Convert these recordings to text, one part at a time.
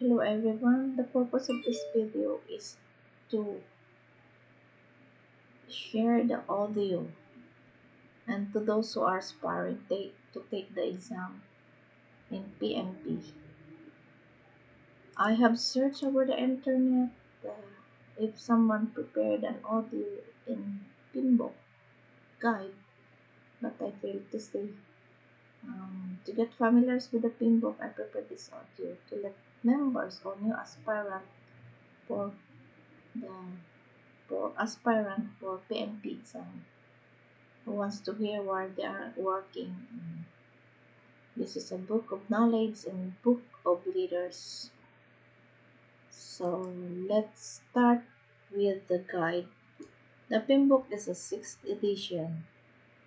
Hello everyone, the purpose of this video is to share the audio and to those who are aspiring to take the exam in PMP. I have searched over the internet uh, if someone prepared an audio in PMBOK guide, but I failed to see. Um, to get familiar with the PMBOK, I prepared this audio to let members or new aspirant for the for aspirant for PMP who wants to hear where they are working. This is a book of knowledge and book of leaders. So let's start with the guide. The PMBOK is a sixth edition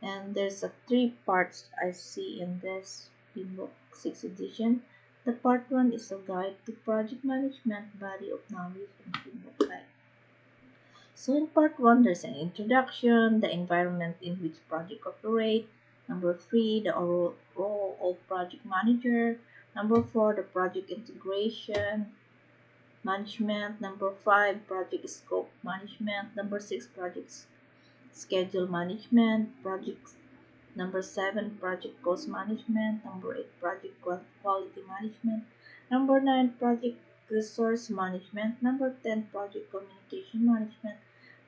and there's a three parts I see in this PMBOK sixth edition. The part one is a guide to project management body of knowledge guide. So in part one, there's an introduction, the environment in which project operate. Number three, the role of project manager. Number four, the project integration management. Number five, project scope management. Number six, project schedule management. Project number seven, project cost management. Number eight, project quality management. Number nine, project resource management. Number 10, project communication management.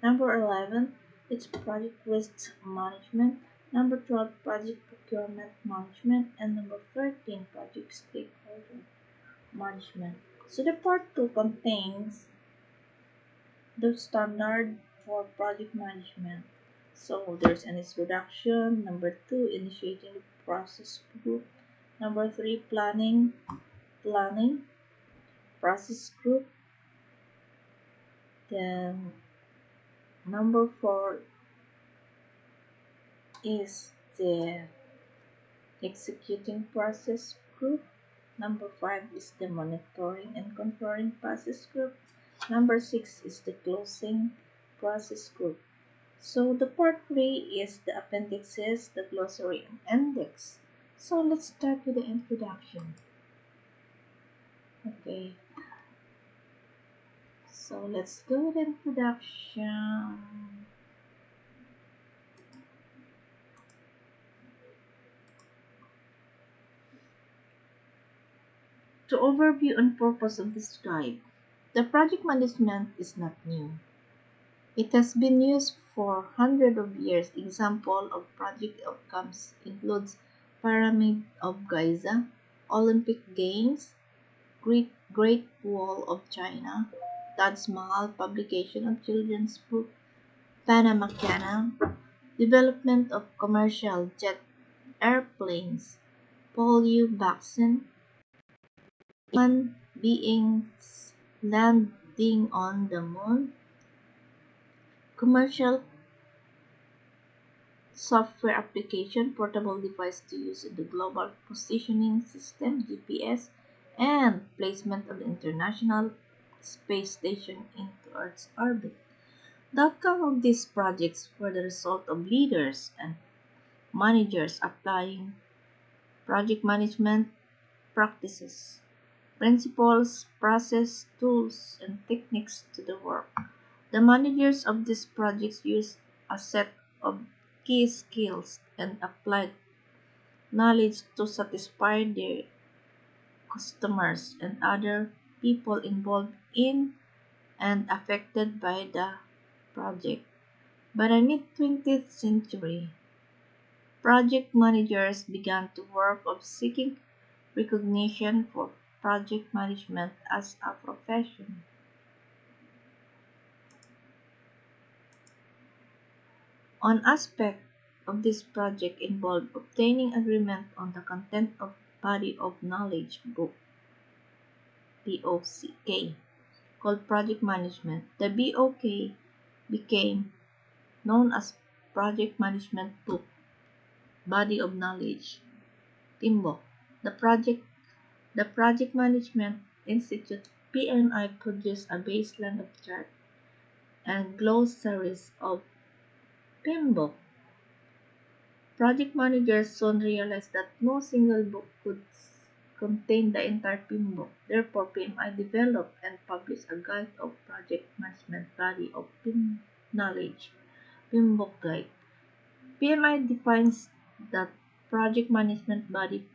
Number 11, it's project risk management. Number 12, project procurement management. And number 13, project stakeholder management. So the part 2 contains the standard for project management. So there's an introduction. Number 2, initiating the process group. Number 3, planning, planning, process group. Then number four is the executing process group number five is the monitoring and controlling process group number six is the closing process group so the part three is the appendixes the glossary and index so let's start with the introduction okay so let's go with introduction. To overview and purpose of this guide, the project management is not new. It has been used for hundreds of years. Example of project outcomes includes Pyramid of Giza, Olympic Games, Great, Great Wall of China, Taj Mahal publication of children's book, Panama Canal, development of commercial jet airplanes, polio vaccine, human beings landing on the moon, commercial software application, portable device to use in the global positioning system, GPS, and placement of the International space station into Earth's orbit. The outcome of these projects were the result of leaders and managers applying project management practices, principles, process, tools, and techniques to the work. The managers of these projects used a set of key skills and applied knowledge to satisfy their customers and other people involved in and affected by the project. By the mid-20th century, project managers began to work of seeking recognition for project management as a profession. One aspect of this project involved obtaining agreement on the content of body of knowledge book BOK, called Project Management. The BOK became known as Project Management Book, Body of Knowledge, PMBOK. The project, the Project Management Institute PMI produced a baseline of chart and glossaries of PMBOK. Project managers soon realized that no single book could contain the entire PMBOK. Therefore, PMI developed and published a guide of project management body of PIM knowledge, PMBOK guide. PMI defines the project management body,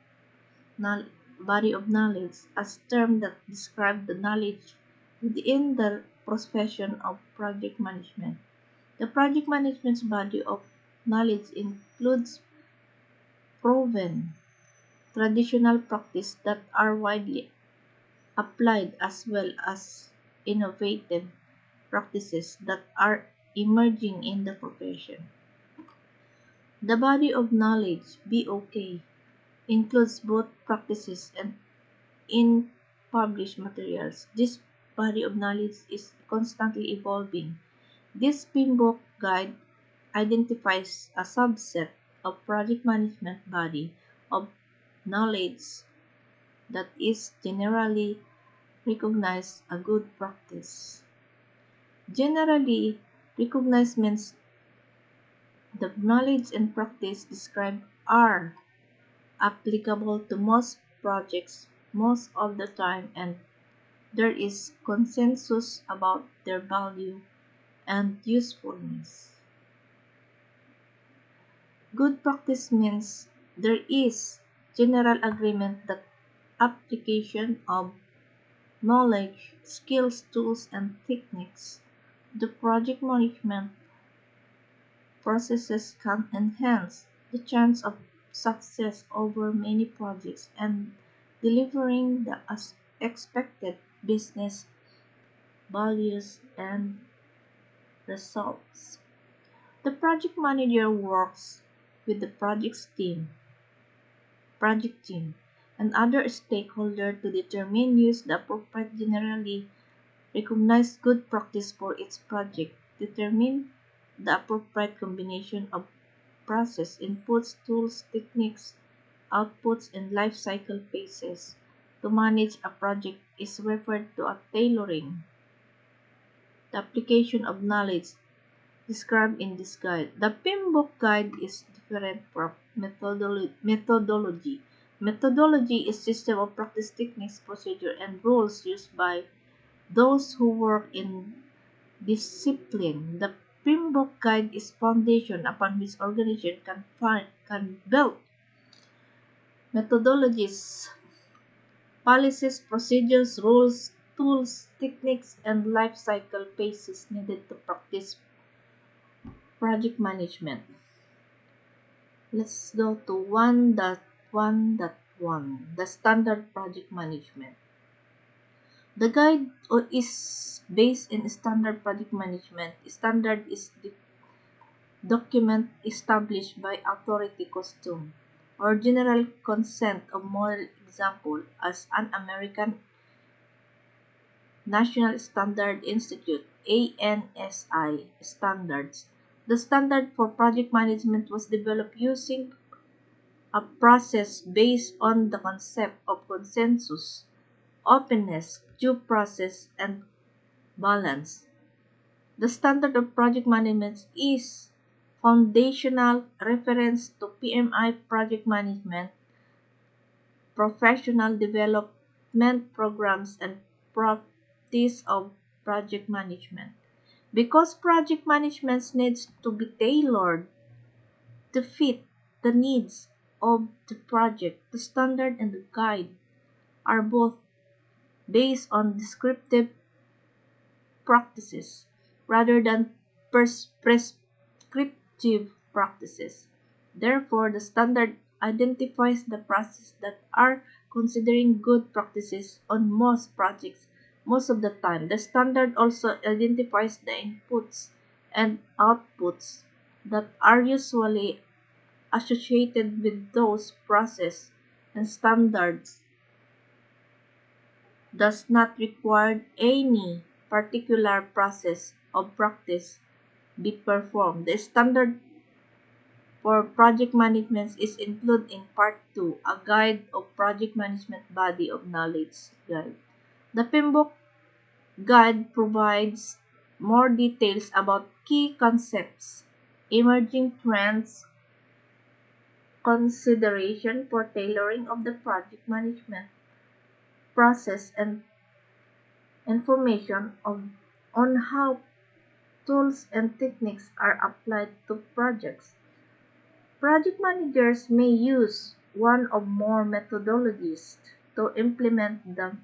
body of knowledge as a term that describes the knowledge within the profession of project management. The project management's body of knowledge includes proven traditional practice that are widely applied as well as innovative practices that are emerging in the profession. The body of knowledge, BOK, includes both practices and in published materials. This body of knowledge is constantly evolving. This PMBOK guide identifies a subset of project management body of knowledge that is generally recognized a good practice. Generally recognized means the knowledge and practice described are applicable to most projects most of the time and there is consensus about their value and usefulness. Good practice means there is general agreement that application of knowledge, skills, tools, and techniques the project management processes can enhance the chance of success over many projects and delivering the expected business values and results. The project manager works with the project's team project team, and other stakeholders to determine use the appropriate generally recognized good practice for its project, determine the appropriate combination of process inputs, tools, techniques, outputs, and life cycle phases. To manage a project is referred to as tailoring. The application of knowledge described in this guide. The PMBOK guide is different from methodolo methodology. Methodology is system of practice techniques, procedure, and rules used by those who work in discipline. The PMBOK guide is foundation upon which organization can find can build methodologies, policies, procedures, rules, tools, techniques, and life cycle phases needed to practice project management. Let's go to 1.1.1, the standard project management. The guide is based in standard project management. Standard is the document established by authority custom or general consent of model example as an American National Standard Institute ANSI standards the standard for project management was developed using a process based on the concept of consensus, openness, due process, and balance. The standard of project management is foundational reference to PMI project management, professional development programs, and practice of project management. Because project management needs to be tailored to fit the needs of the project, the standard and the guide are both based on descriptive practices rather than prescriptive practices. Therefore, the standard identifies the processes that are considering good practices on most projects most of the time. The standard also identifies the inputs and outputs that are usually associated with those process and standards does not require any particular process of practice be performed. The standard for project management is included in part 2, a guide of project management body of knowledge guide. The PMBOK guide provides more details about key concepts, emerging trends, consideration for tailoring of the project management process and information of, on how tools and techniques are applied to projects. Project managers may use one or more methodologies to implement the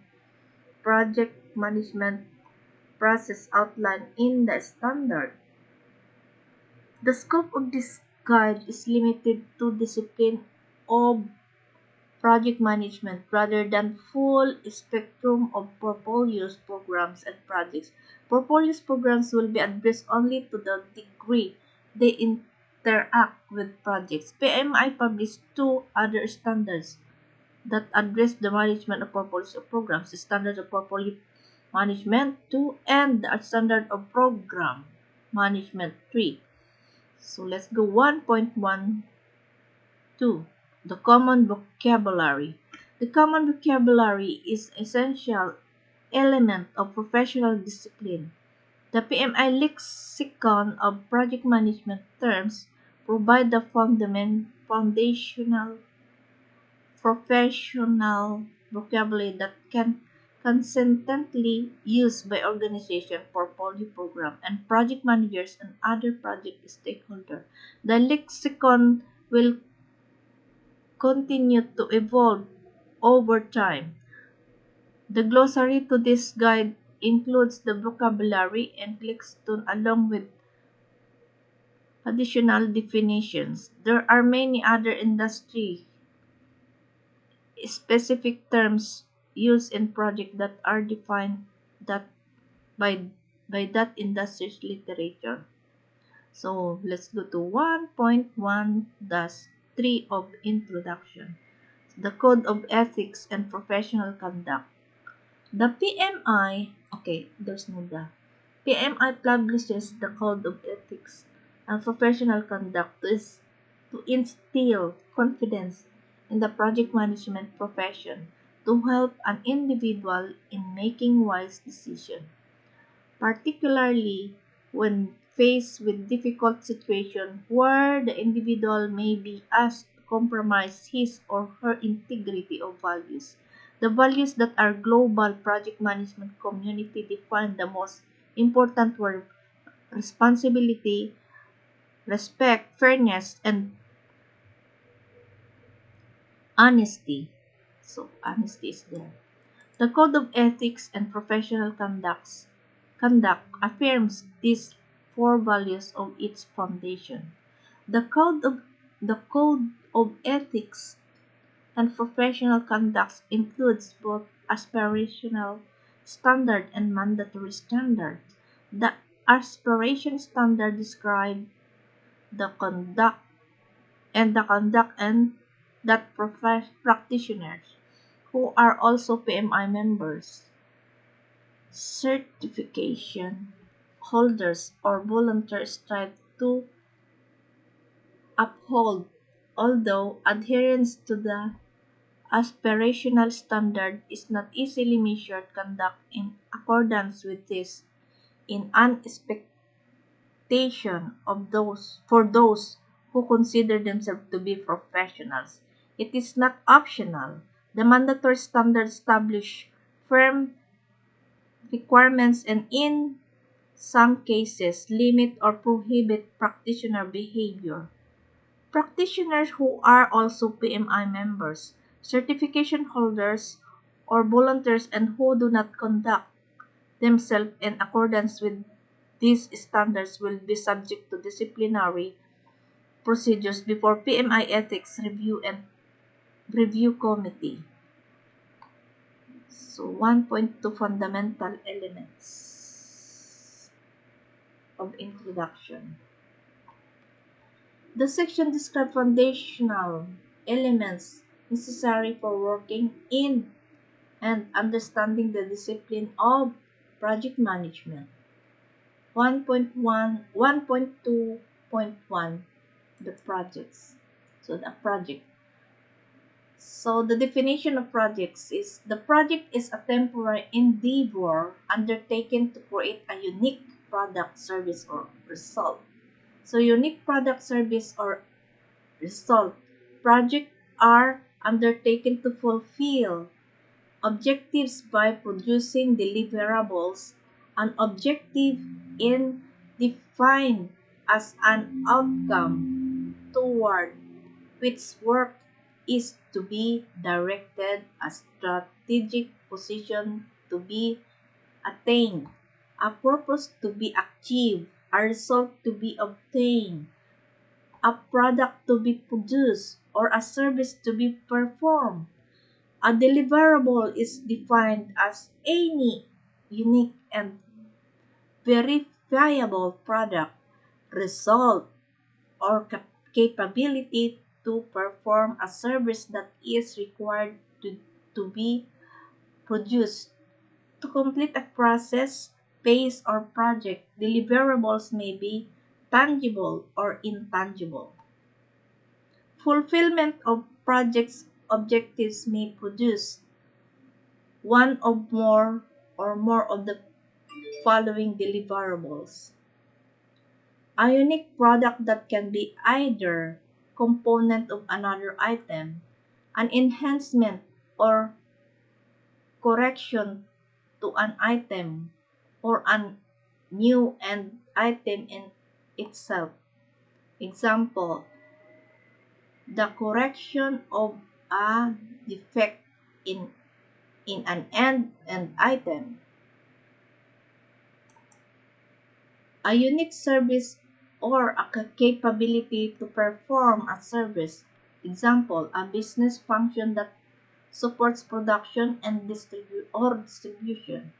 project management process outlined in the standard. The scope of this guide is limited to discipline of project management rather than full spectrum of portfolios, programs, and projects. Portfolios programs will be addressed only to the degree they interact with projects. PMI published two other standards that address the management of portfolios of programs, the standard of portfolio management 2 and the standard of program management 3. So let's go 1.12 the common vocabulary. The common vocabulary is essential element of professional discipline. The PMI lexicon of project management terms provide the fundament, foundational professional vocabulary that can consistently used by organization, portfolio program, and project managers and other project stakeholders. The lexicon will continue to evolve over time. The glossary to this guide includes the vocabulary and lexicon along with additional definitions. There are many other industry specific terms used in project that are defined that by by that industry's literature. So let's go to 1.1-3 of introduction. The Code of Ethics and Professional Conduct. The PMI, okay, there's no the. PMI publishes the Code of Ethics and Professional Conduct to, to instill confidence in the project management profession to help an individual in making wise decisions, particularly when faced with difficult situations where the individual may be asked to compromise his or her integrity of values. The values that our global project management community define the most important were responsibility, respect, fairness, and honesty. So, honesty is there. The Code of Ethics and Professional Conducts, Conduct affirms these four values of its foundation. The Code of the Code of Ethics and Professional Conduct includes both aspirational standard and mandatory standard. The aspiration standard describes the conduct and the conduct and that practitioners who are also PMI members, certification holders, or volunteers strive to uphold, although adherence to the aspirational standard is not easily measured conduct in accordance with this in expectation of those for those who consider themselves to be professionals. It is not optional. The mandatory standards establish firm requirements and in some cases limit or prohibit practitioner behavior. Practitioners who are also PMI members, certification holders, or volunteers and who do not conduct themselves in accordance with these standards will be subject to disciplinary procedures before PMI ethics review and Review Committee. So 1.2 Fundamental Elements of Introduction. The section describes foundational elements necessary for working in and understanding the discipline of project management. 1.1 1.2.1 the projects so the project so the definition of projects is the project is a temporary endeavor undertaken to create a unique product, service, or result. So unique product, service, or result projects are undertaken to fulfill objectives by producing deliverables. An objective in defined as an outcome toward which work is to be directed, a strategic position to be attained, a purpose to be achieved, a result to be obtained, a product to be produced, or a service to be performed. A deliverable is defined as any unique and verifiable product, result, or cap- capability to perform a service that is required to, to be produced. To complete a process, phase, or project, deliverables may be tangible or intangible. Fulfillment of project's objectives may produce one or more or more of the following deliverables. A unique product that can be either component of another item, an enhancement or correction to an item, or a new end item in itself. Example, the correction of a defect in, in an end, end item. A unique service or a capability to perform a service. Example, a business function that supports production and distribu- or distribution.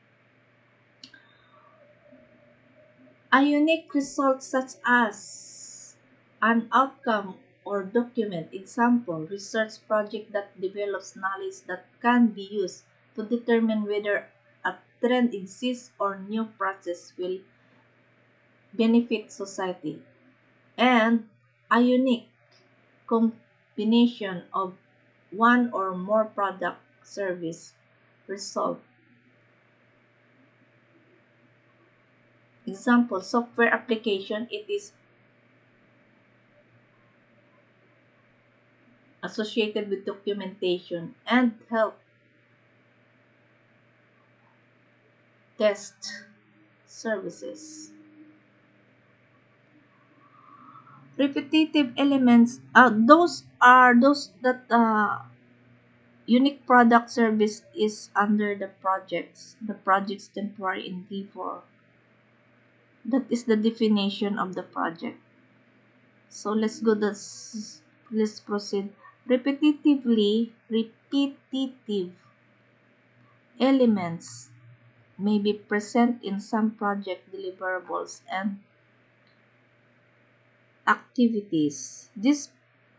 A unique result such as an outcome or document. Example, research project that develops knowledge that can be used to determine whether a trend exists or new process will benefit society. And a unique combination of one or more product, service, result. Example, software application, it is associated with documentation and help test services. Repetitive elements, uh, those are those that uh, unique product service is under the projects, the project's temporary endeavor. That is the definition of the project. So let's go this let's proceed. Repetitively, repetitive elements may be present in some project deliverables and activities. This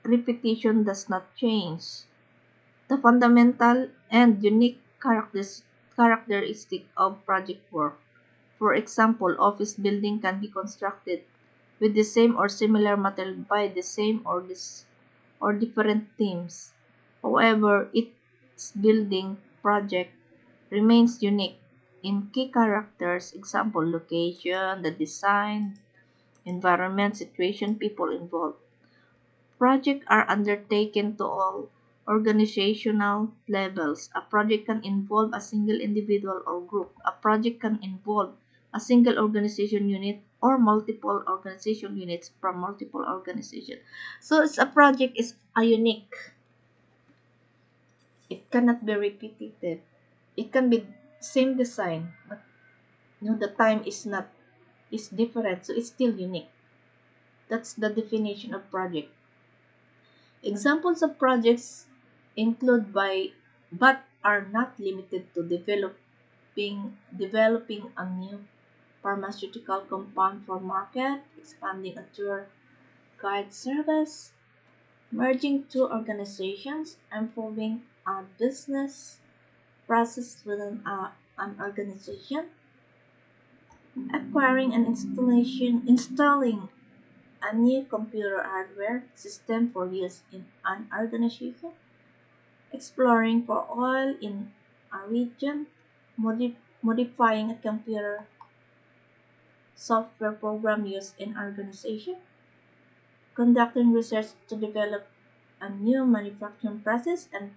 repetition does not change the fundamental and unique characteris- characteristic of project work. For example, office building can be constructed with the same or similar material by the same or this or different teams. However, its building project remains unique in key characters, example, location, the design, environment, situation, people involved. Projects are undertaken to all organizational levels. A project can involve a single individual or group. A project can involve a single organization unit or multiple organization units from multiple organizations. So it's a project is a unique. It cannot be repetitive. It can be same design, but you know, the time is not is different, so it's still unique. That's the definition of project. Examples of projects include by but are not limited to developing developing a new pharmaceutical compound for market, expanding a tour guide service, merging two organizations, improving a business process within a, an organization, acquiring and installation installing a new computer hardware system for use in an organization, exploring for oil in a region, modi- modifying a computer software program used in organization, conducting research to develop a new manufacturing process and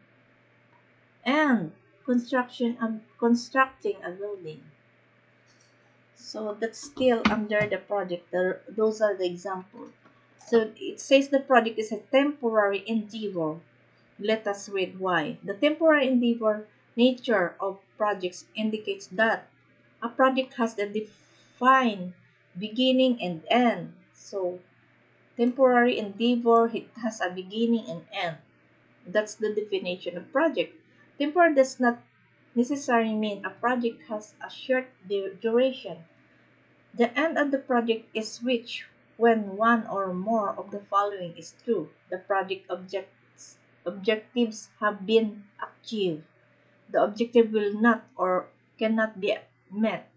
and construction um, constructing a building. So that's still under the project. Those are the examples. So it says the project is a temporary endeavor. Let us read why. The temporary endeavor nature of projects indicates that a project has a defined beginning and end. So temporary endeavor it has a beginning and end. That's the definition of project. Temporary does not necessarily mean a project has a short duration. The end of the project is reached when one or more of the following is true. The project objects, objectives have been achieved. The objective will not or cannot be met.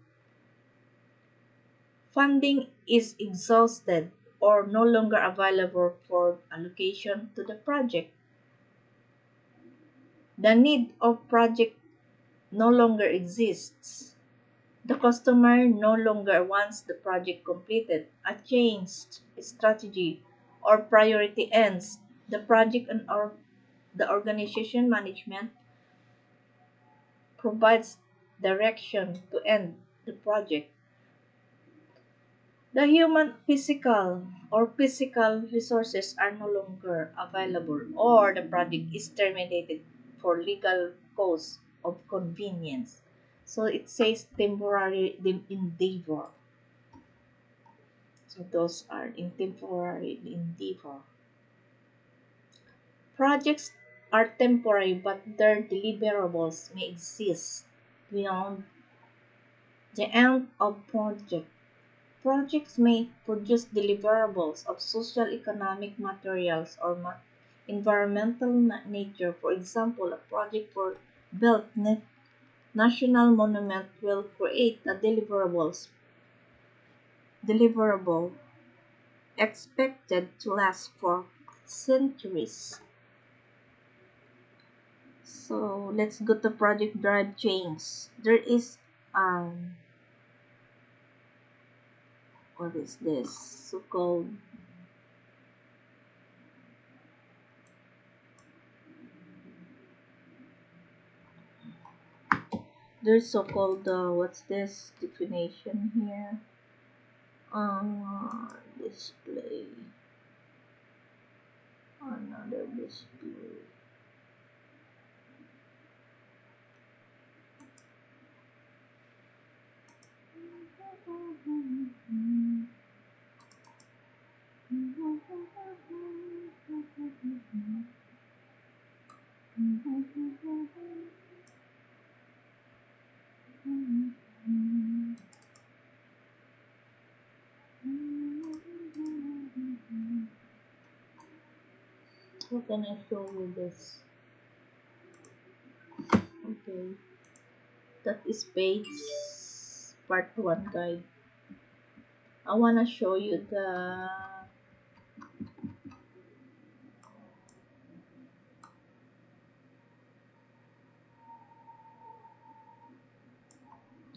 Funding is exhausted or no longer available for allocation to the project. The need of project no longer exists. The customer no longer wants the project completed. A changed strategy or priority ends. The project and or the organization management provides direction to end the project. The human physical or physical resources are no longer available or the project is terminated for legal cause of convenience. So it says temporary endeavor. So those are in temporary endeavor. Projects are temporary, but their deliverables may exist beyond the end of project. Projects may produce deliverables of social economic materials or environmental nature. For example, a project for built national monument will create a deliverables deliverable expected to last for centuries. So let's go to project drive chains. There is um what is this so called there's so-called uh, what's this definition here? Uh, display. Another display How can I show you this? Okay. That is page part 1 guide. I want to show you the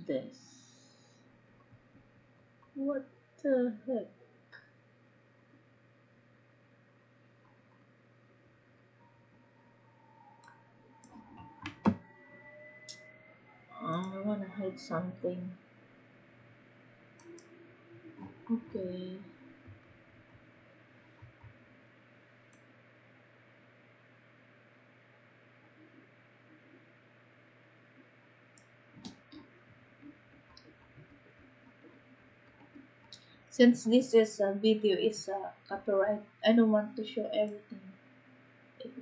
this. What the heck? I want to hide something. Okay. Since this is a video is a copyright, I don't want to show everything.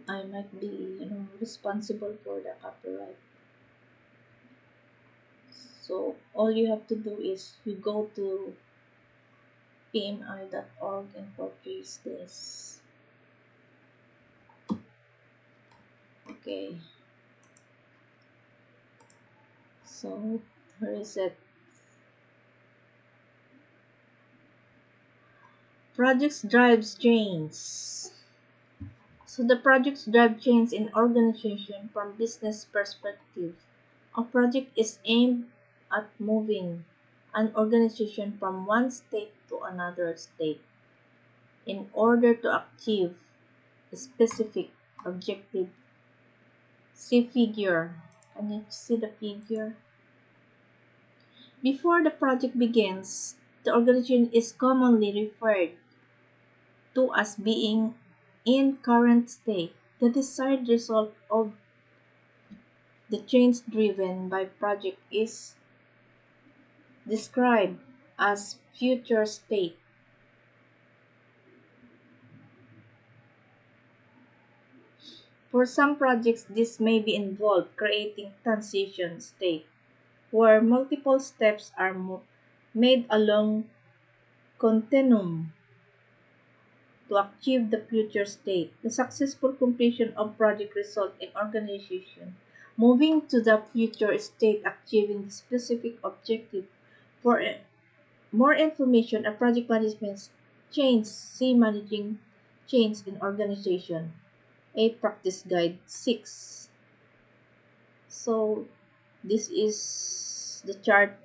I might be, you know, responsible for the copyright. So all you have to do is you go to pmi.org and purchase this. Okay. So where is it? Projects drives chains. So the projects drive chains in organization from business perspective. A project is aimed at moving an organization from one state to another state in order to achieve a specific objective. See figure need to see the figure. Before the project begins, the organization is commonly referred to as being in current state. The desired result of the change driven by project is described as future state. For some projects, this may be involved creating transition state, where multiple steps are made along continuum to achieve the future state. The successful completion of project result in organization moving to the future state achieving the specific objective. For more information on project management change, see managing change in organization. A practice guide 6. So this is the chart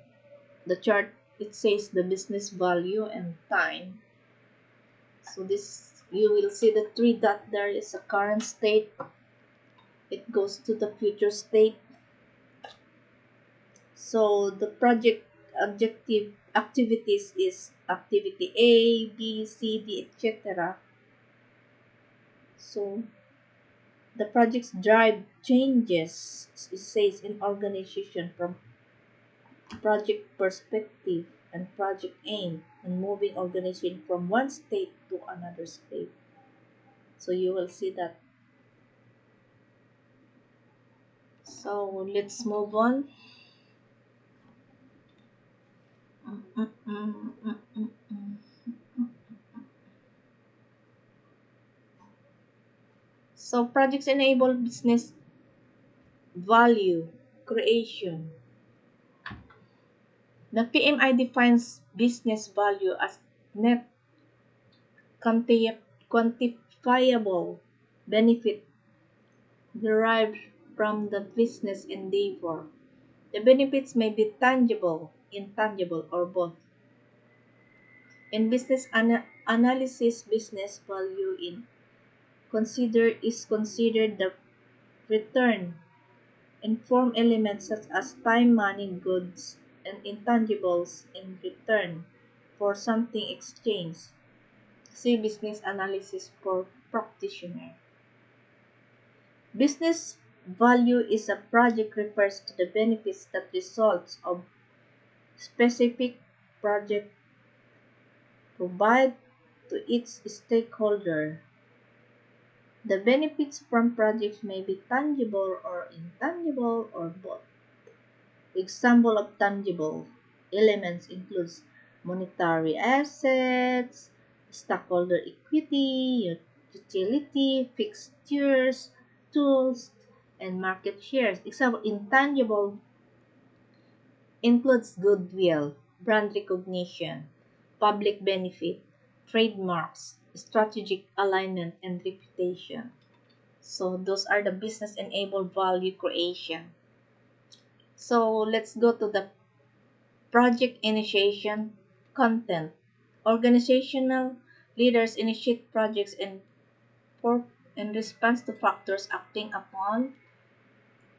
the chart it says the business value and time so this you will see the three dot there is a current state. It goes to the future state. So the project objective activities is activity A, B, C, D, etc. So the project's drive changes, it says in organization from project perspective and project aim and moving organization from one state to another state. So you will see that. So let's move on. So projects enable business value creation. The PMI defines business value as net quantifiable benefit derived from the business endeavor. The benefits may be tangible, intangible, or both. In business ana analysis, business value in consider is considered the return in form elements such as time, money, goods, and intangibles in return for something exchanged. See business analysis for practitioner. Business value is a project refers to the benefits that results of specific project provide to its stakeholder. The benefits from projects may be tangible or intangible or both. Example of tangible elements includes monetary assets, stockholder equity, utility, fixtures, tools, and market shares. Example, intangible includes goodwill, brand recognition, public benefit, trademarks, strategic alignment, and reputation. So those are the business enabled value creation. So let's go to the project initiation content. Organizational leaders initiate projects in, in response to factors acting upon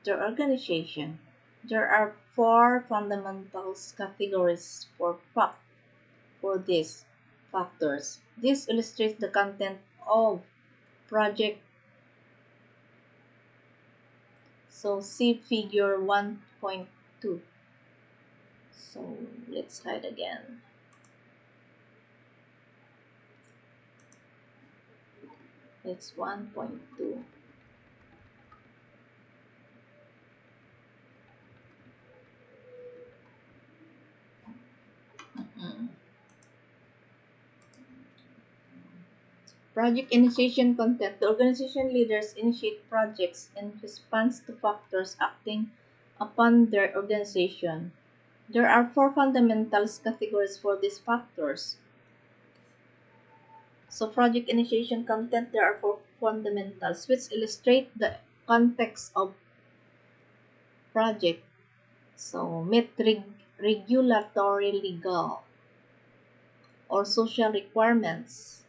their organization. There are four fundamental categories for for these factors. This illustrates the content of project. So see figure 1.2. So let's hide again. It's 1.2. Mm-hmm. Project initiation content. The organization leaders initiate projects in response to factors acting upon their organization. There are four fundamental categories for these factors. So project initiation content, there are four fundamentals which illustrate the context of project. So meet reg regulatory legal or social requirements,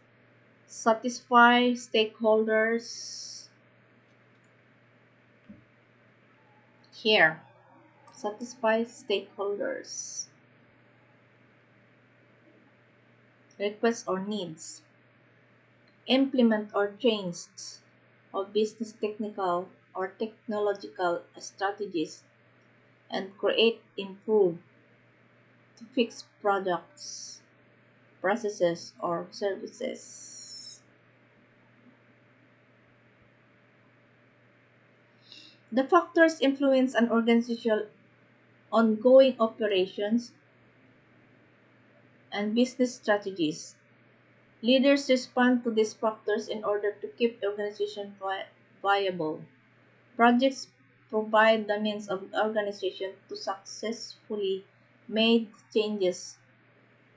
satisfy stakeholders, Here, satisfy stakeholders' requests or needs. Implement or change of business technical or technological strategies and create, improve to fix products, processes, or services. The factors influence an organization's ongoing operations and business strategies. Leaders respond to these factors in order to keep the organization vi- viable. Projects provide the means of the organization to successfully make changes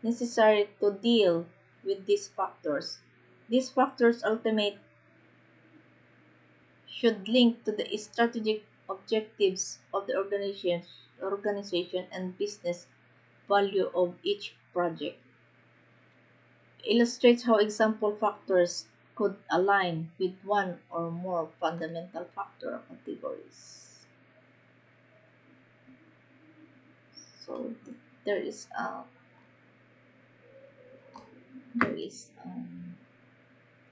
necessary to deal with these factors. These factors ultimately should link to the strategic objectives of the organization, organization and business value of each project. Illustrates how example factors could align with one or more fundamental factor categories. So th- there is a there is um,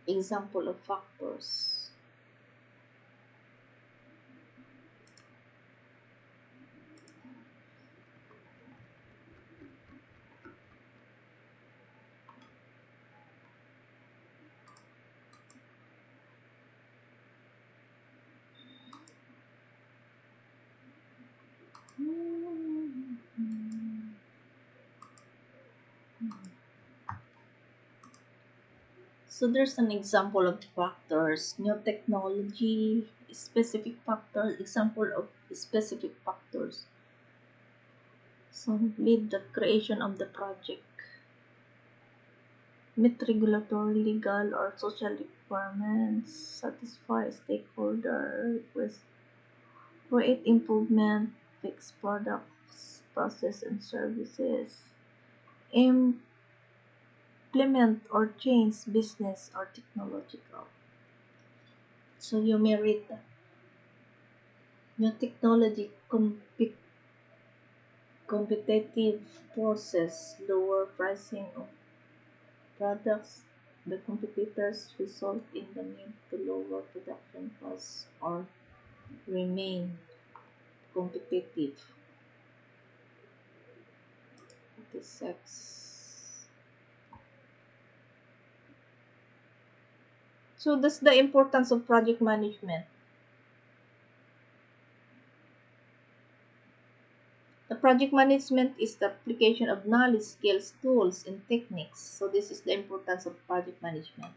example of factors. So there's an example of factors, new technology, specific factors, example of specific factors. So lead the creation of the project. Meet regulatory, legal, or social requirements. Satisfy stakeholder requests. Create improvement. Fix products, process, and services implement or change business or technological. So you may read that. New technology comp. competitive forces lower pricing of products the competitors result in the need to lower production costs or remain competitive. 56. So that's the importance of project management. The project management is the application of knowledge, skills, tools, and techniques. So this is the importance of project management.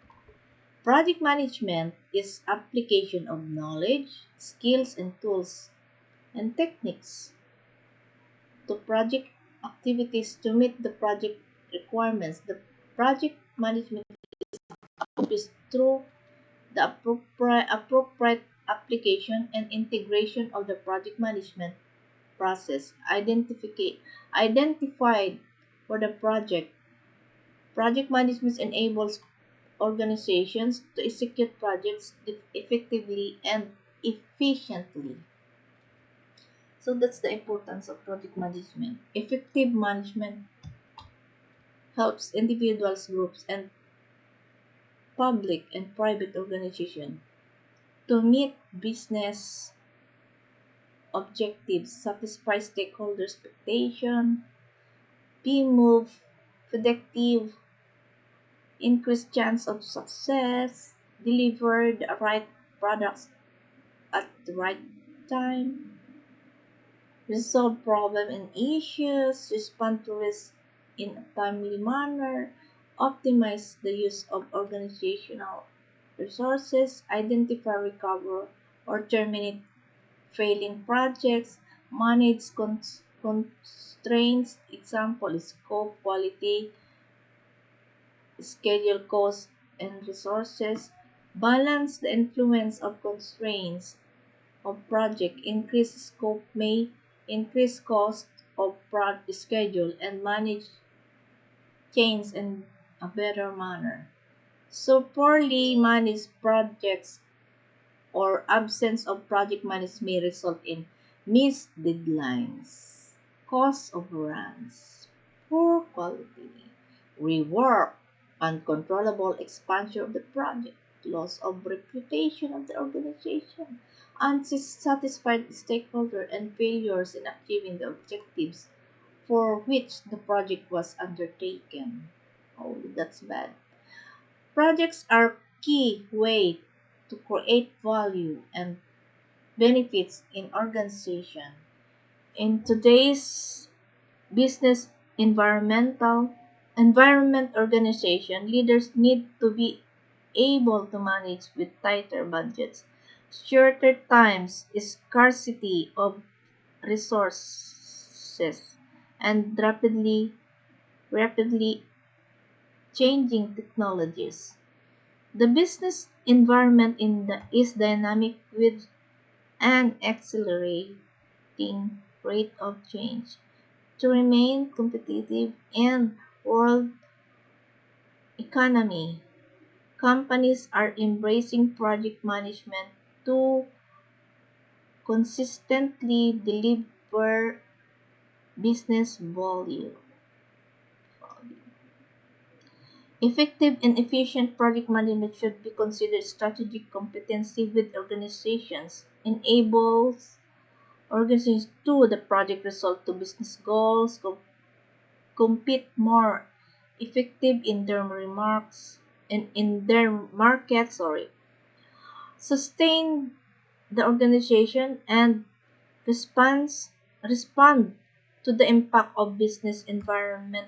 Project management is application of knowledge, skills, and tools and techniques to project activities to meet the project requirements. The project management is accomplished through the appropriate, appropriate application and integration of the project management process identifica- identified for the project. Project management enables organizations to execute projects effectively and efficiently. So that's the importance of project management. Effective management helps individuals, groups, and public and private organizations to meet business objectives, satisfy stakeholder expectation, be more productive, increase chance of success, deliver the right products at the right time, resolve problem and issues, respond to risk in a timely manner, optimize the use of organizational resources, identify, recover, or terminate failing projects, manage cons- constraints, example scope, quality, schedule, cost, and resources, balance the influence of constraints of project, increase scope may increase cost of project schedule, and manage change in a better manner. So poorly managed projects or absence of project management may result in missed deadlines, cost overruns, poor quality, rework, uncontrollable expansion of the project, loss of reputation of the organization, unsatisfied stakeholder, and failures in achieving the objectives for which the project was undertaken. Oh, that's bad. Projects are key way to create value and benefits in organization. In today's business environmental environment organization, leaders need to be able to manage with tighter budgets, shorter times, scarcity of resources, and rapidly rapidly changing technologies. The business environment in the, is dynamic with an accelerating rate of change. To remain competitive in world economy, companies are embracing project management to consistently deliver business volume. Effective and efficient project management should be considered strategic competency with organizations, enables organizations to the project result to business goals, co- compete more effective in their remarks in, in their market, sorry, sustain the organization and response respond to the impact of business environment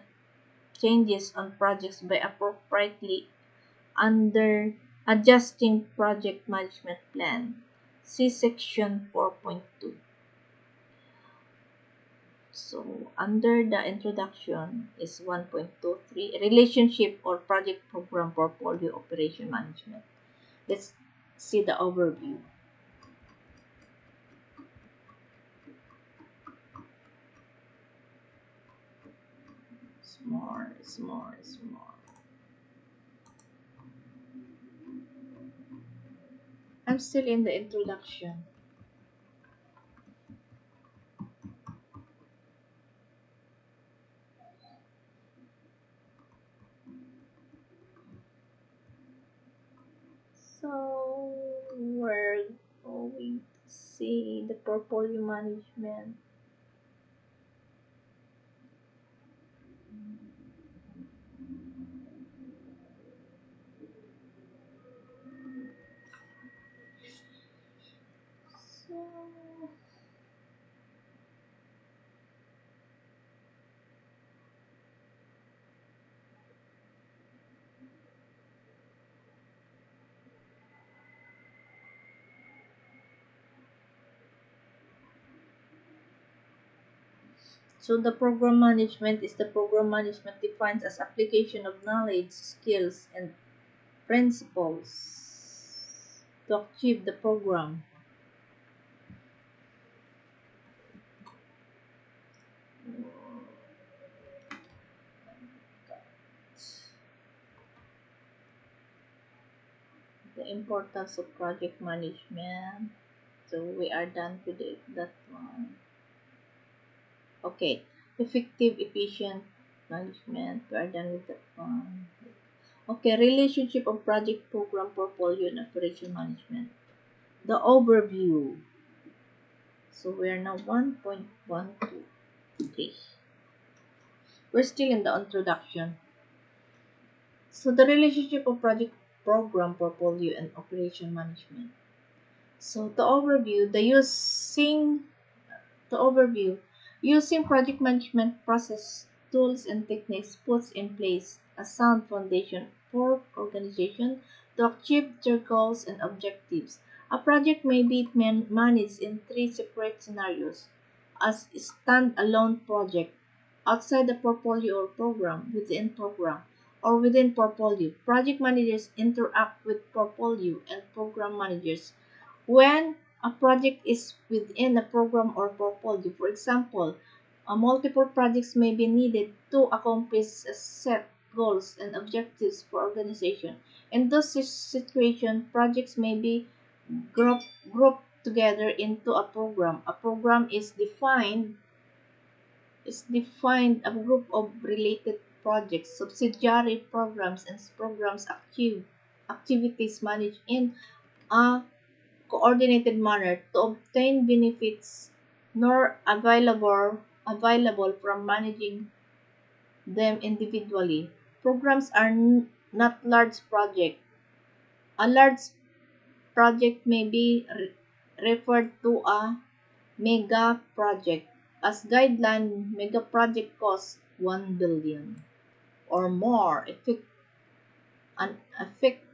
changes on projects by appropriately under adjusting project management plan. See section 4.2. So under the introduction is 1.23 relationship or project program portfolio operation management. Let's see the overview. It's more, it's more, more. I'm still in the introduction. So we're going to see the portfolio management. So So the program management is the program management defined as application of knowledge, skills, and principles to achieve the program. The importance of project management. So we are done with it, that one. Okay, effective, efficient management. We are done with that one. Okay, relationship of project program portfolio and operation management. The overview. So we are now 1.12. Okay. We're still in the introduction. So the relationship of project program portfolio and operation management. So the overview, the using the overview, using project management process, tools and techniques puts in place a sound foundation for organization to achieve their goals and objectives. A project may be man- managed in three separate scenarios as a stand-alone project, outside the portfolio or program, within program, or within portfolio. Project managers interact with portfolio and program managers when a project is within a program or portfolio. For example, uh, multiple projects may be needed to accomplish a set goals and objectives for organization. In those si- situations, projects may be group, grouped together into a program. A program is defined is defined a group of related projects, subsidiary programs, and programs active, activities managed in a coordinated manner to obtain benefits nor available available from managing them individually. Programs are not large projects. A large project may be re- referred to a mega project. As guideline, mega project costs 1 billion or more affect, an, affect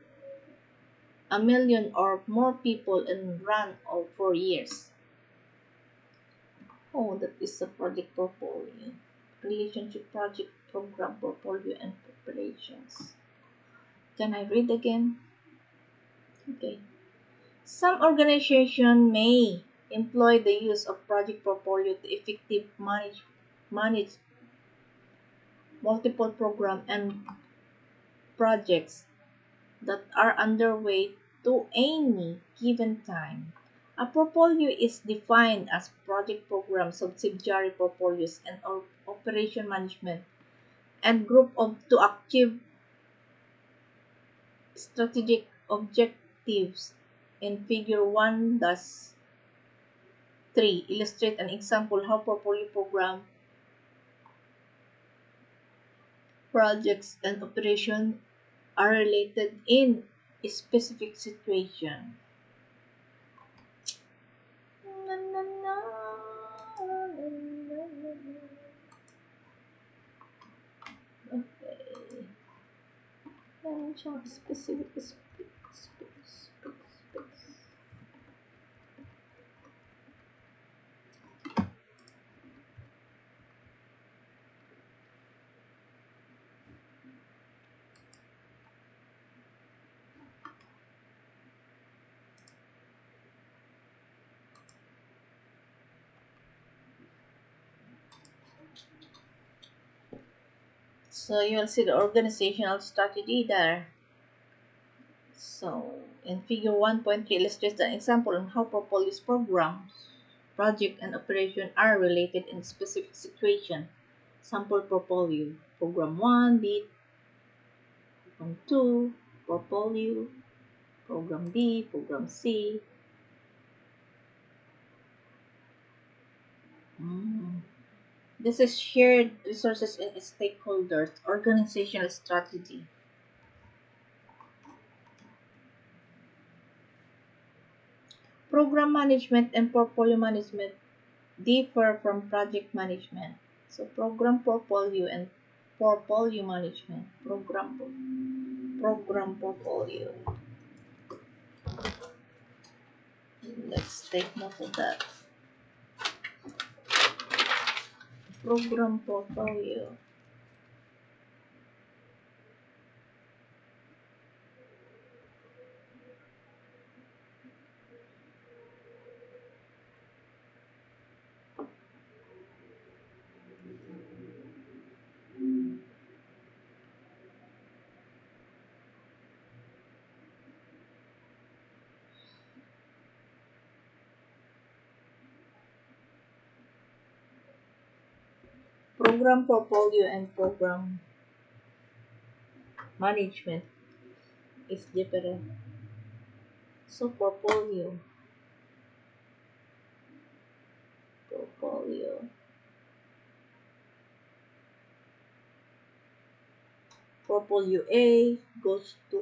a million or more people and run all for years. Oh, that is a project portfolio. Relationship project program portfolio and preparations. Can I read again? Okay. Some organization may employ the use of project portfolio to effective manage manage multiple program and projects that are underway to any given time. A portfolio is defined as project program, subsidiary portfolios, and operation management and group of to achieve strategic objectives in figure 1 thus 3 illustrate an example how portfolio program projects and operation are related in specific situation. Okay. Siyang specific So you'll see the organizational strategy there. So in figure 1.3 illustrates an example on how portfolios programs, project and operation are related in specific situation. Sample portfolio. Program 1, B, program 2, portfolio, program B, program C. Mm. This is shared resources and stakeholders, organizational strategy. Program management and portfolio management differ from project management. So program portfolio and portfolio management. Program program portfolio. Let's take note of that. Program portfolio. Program portfolio and program management is different. So portfolio. Portfolio. Portfolio A goes to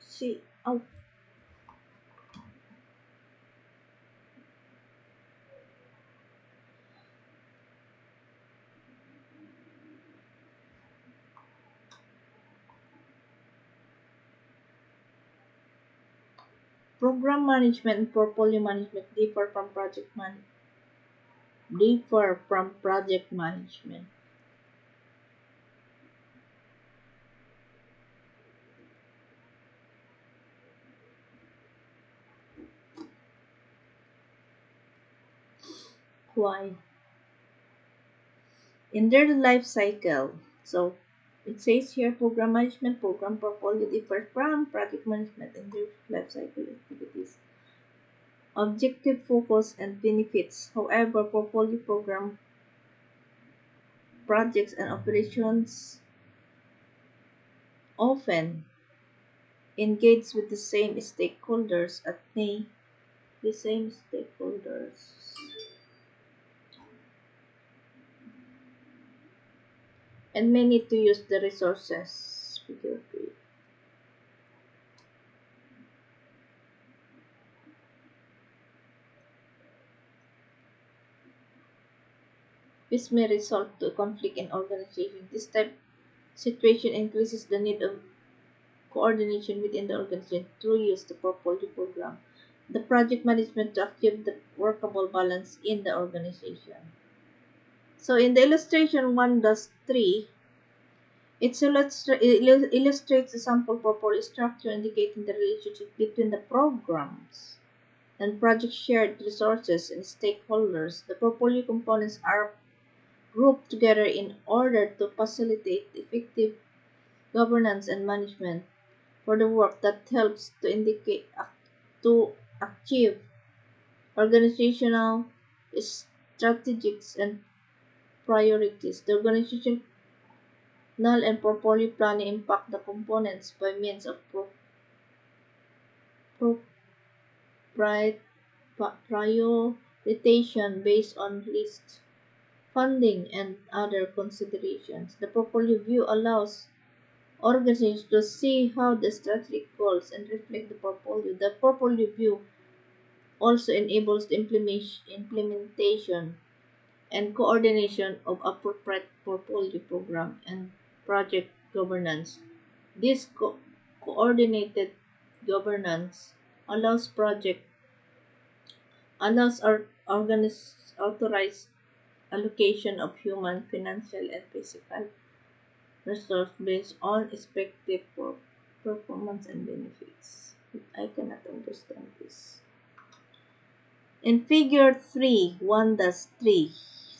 C. Oh, program management and portfolio management differ from project man differ from project management. Why? In their life cycle. So it says here program management, program portfolio differ from project management in their life cycle activities. objective focus and benefits. However, portfolio program projects and operations often engage with the same stakeholders at the same stakeholders and may need to use the resources figure three. This may result to conflict in organization. This type situation increases the need of coordination within the organization through use the portfolio program. The project management to achieve the workable balance in the organization. So in the illustration 1 does 3, it illustra- illustrates the sample portfolio structure indicating the relationship between the programs and project shared resources and stakeholders. The portfolio components are grouped together in order to facilitate effective governance and management for the work that helps to indicate to achieve organizational strategies and priorities. The organization organizational and portfolio planning impact the components by means of prioritization based on list funding and other considerations. The portfolio view allows organizations to see how the strategic goals and reflect the portfolio. The portfolio view also enables the implementation and coordination of appropriate portfolio program and project governance. This co- coordinated governance allows project allows our organiz- authorized allocation of human, financial, and physical resource based on expected performance and benefits. I cannot understand this. In figure 3, 1 does 3,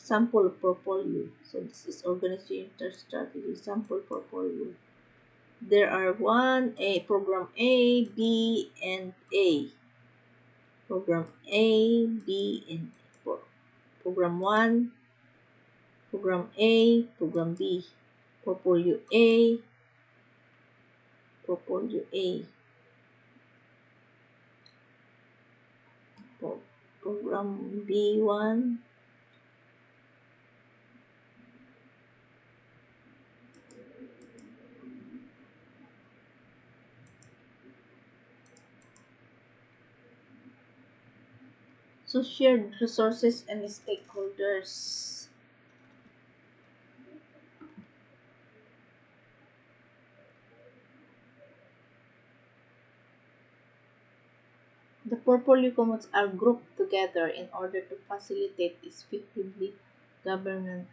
sample portfolio. So this is organization strategy, sample portfolio. There are one A, program A, B, and A. Program A, B, and A. Program 1, Program A, Program B, Portfolio A, Portfolio A, Program B1, So shared resources and stakeholders. The portfolio commons are grouped together in order to facilitate effectively govern,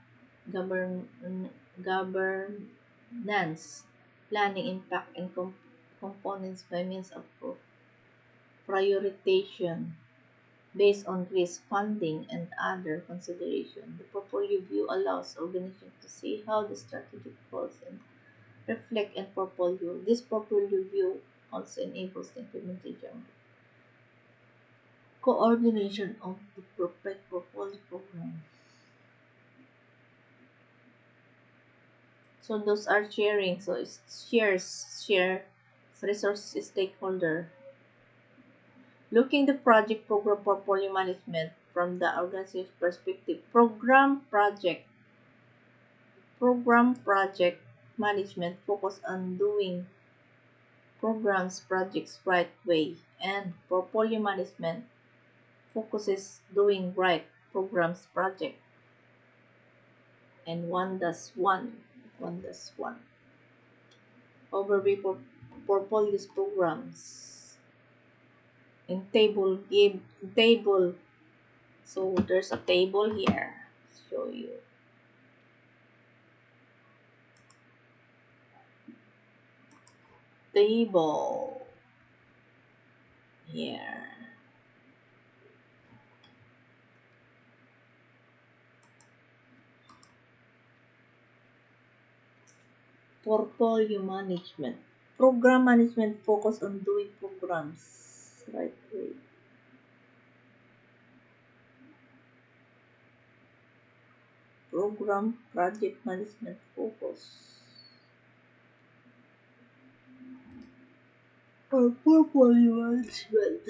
govern, governance, planning, impact, and com components by means of prioritization based on risk, funding, and other considerations. The portfolio view allows organizations to see how the strategic goals and reflect in portfolio. This portfolio view also enables the implementation coordination of the perfect portfolio program. So those are sharing. So it's shares, share, resources, stakeholder. Looking the project program for portfolio management from the organization perspective. Program project. Program project management focus on doing programs projects right way and portfolio management focuses doing right programs project and one does one one does one overview for portfolios programs in table give table. So there's a table here. Show you. Table. Here. Portfolio management. Program management focus on doing programs Program Project Management Focus. Portfolio management.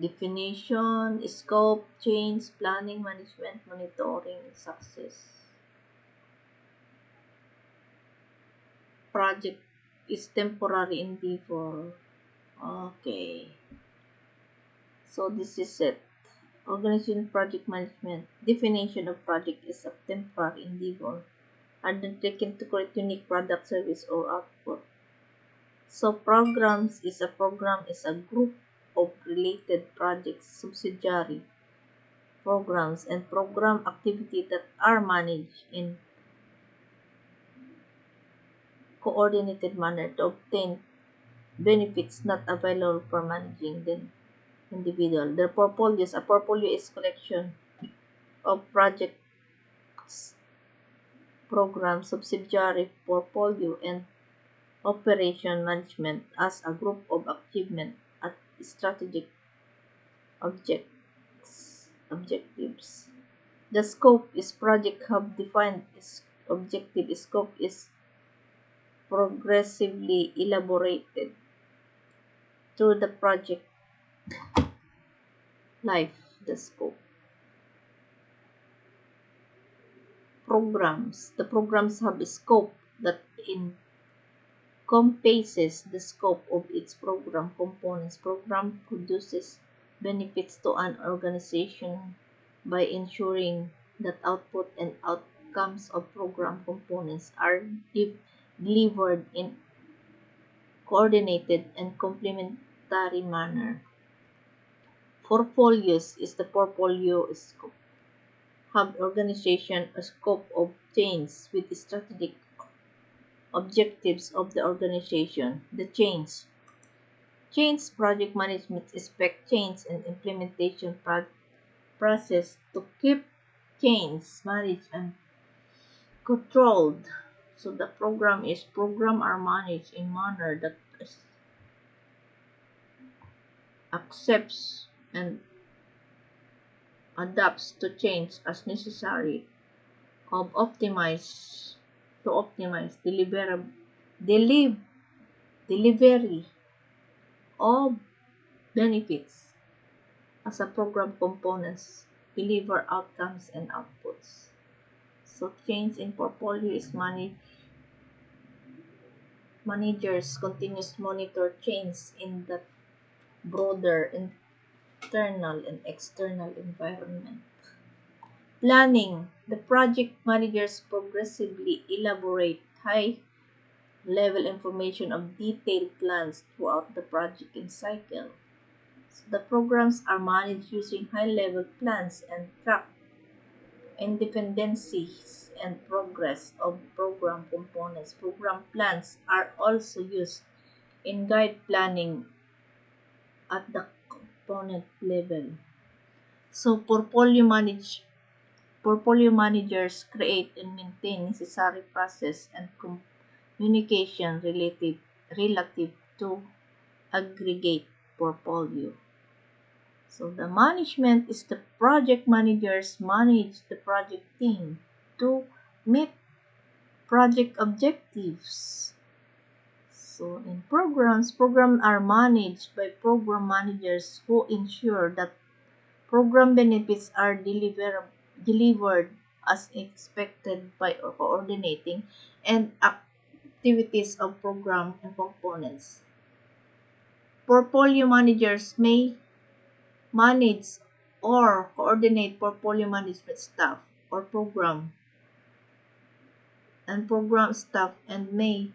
Definition, scope, change, planning, management, monitoring, success. Project is temporary endeavor. Okay. So this is it. Organization project management. Definition of project is a temporary endeavor undertaken to create unique product, service, or output. So programs is a program is a group of related projects, subsidiary programs, and program activity that are managed in coordinated manner to obtain benefits not available for managing the individual. The portfolios, a portfolio is collection of projects, programs, subsidiary portfolio, and operation management as a group of achievement strategic objects, objectives. The scope is project hub defined its objective. Scope is progressively elaborated through the project life, the scope. Programs. The programs have a scope that encompasses the scope of its program components. Program produces benefits to an organization by ensuring that output and outcomes of program components are delivered in coordinated and complementary manner. Portfolios is the portfolio scope. Have organization a scope of change with strategic objectives of the organization. The change. Change project management expect change and implementation process to keep change managed and controlled. So the program is program are managed in manner that accepts and adapts to change as necessary of optimize to optimize deliver, deliver, delivery of benefits as a program components deliver outcomes and outputs. So change in portfolio is managed managers continuous monitor change in the broader internal and external environment. Planning. The project managers progressively elaborate high level information of detailed plans throughout the project cycle. So the programs are managed using high level plans and track independencies and progress of program components. Program plans are also used in guide planning at the component level. So portfolio manage portfolio managers create and maintain necessary process and communication related relative to aggregate portfolio. So the management is the project managers manage the project team to meet project objectives. So in programs, programs are managed by program managers who ensure that program benefits are deliver, delivered as expected by coordinating and activities of program and components. Portfolio managers may manage or coordinate portfolio management staff or program and program staff and may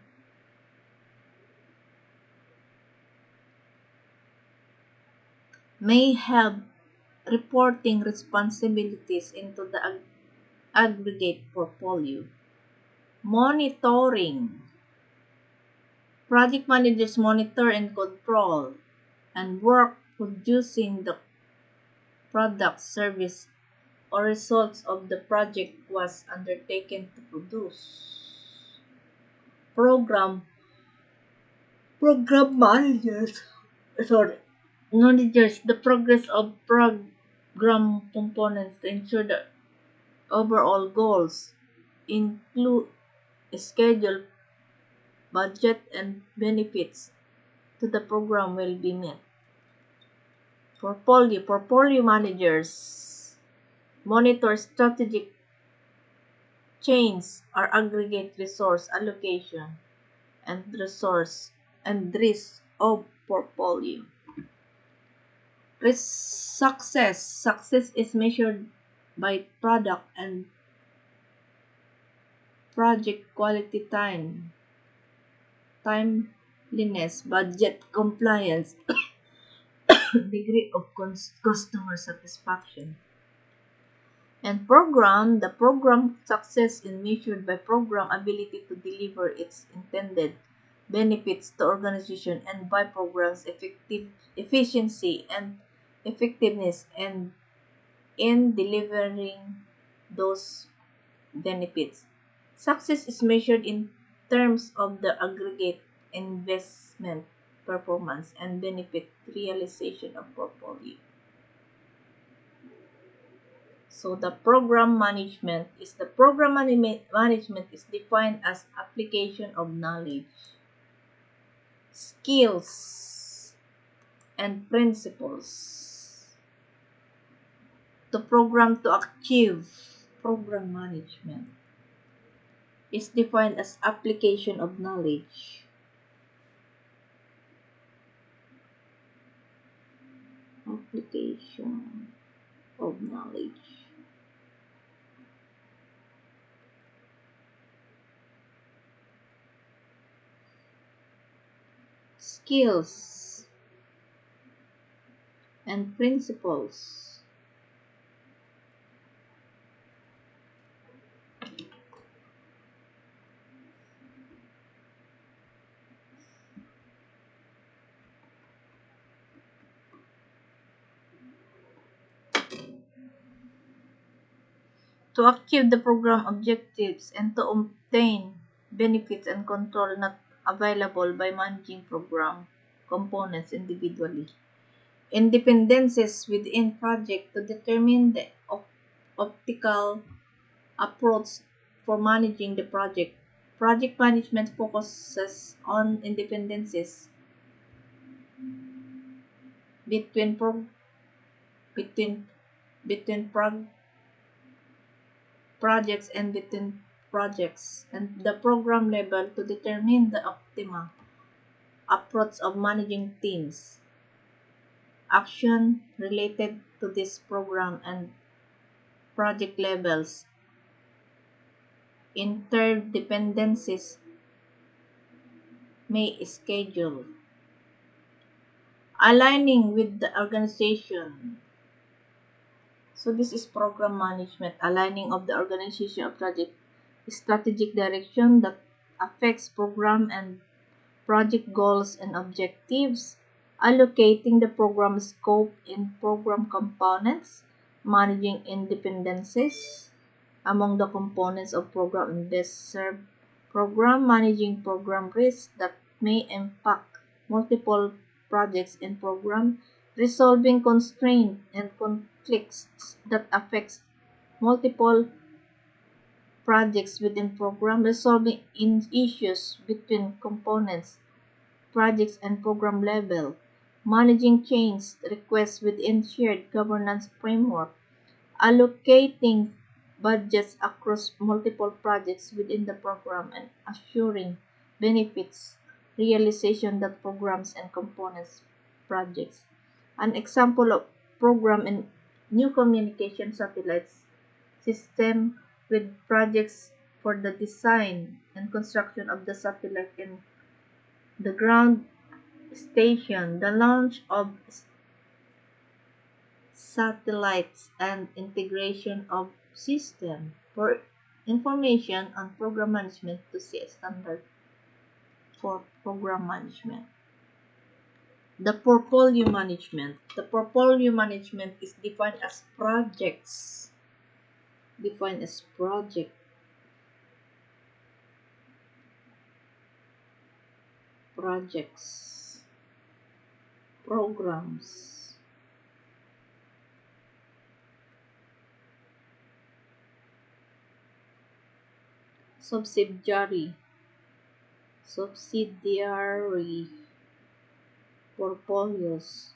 may have reporting responsibilities into the ag aggregate portfolio. Monitoring. Project managers monitor and control and work producing the product, service, or results of the project was undertaken to produce. Program program managers sorry monitors the progress of program components to ensure the overall goals include schedule budget and benefits to the program will be met portfolio portfolio managers monitor strategic chains or aggregate resource allocation and resource and risk of portfolio Success. Success is measured by product and project quality time, timeliness, budget compliance, degree of customer satisfaction. And program, the program success is measured by program ability to deliver its intended benefits to organization and by programs effective efficiency and effectiveness and in delivering those benefits. Success is measured in terms of the aggregate investment performance and benefit realization of portfolio. So the program management is the program management is defined as application of knowledge, skills, and principles to program to achieve program management is defined as application of knowledge. Application of knowledge. Skills and principles to achieve the program objectives and to obtain benefits and control not available by managing program components individually. Independencies within project to determine the op- optical approach for managing the project. Project management focuses on independencies between pro- between between prog- projects and between projects and the program level to determine the optimal approach of managing teams. Action related to this program and project levels. Interdependencies may schedule. Aligning with the organization. So this is program management, aligning of the organization of project strategic direction that affects program and project goals and objectives, allocating the program scope in program components, managing independencies among the components of program and best serve program, managing program risks that may impact multiple projects and program, resolving constraints and conflicts that affects multiple projects within program, resolving in issues between components, projects and program level, managing change requests within shared governance framework, allocating budgets across multiple projects within the program and assuring benefits realization that programs and components projects. An example of program in new communication satellites system with projects for the design and construction of the satellite and the ground station, the launch of satellites and integration of system for information on program management to see a standard for program management. The portfolio management. The portfolio management is defined as projects. Defined as project. projects, programs, subsidiary, subsidiary portfolios,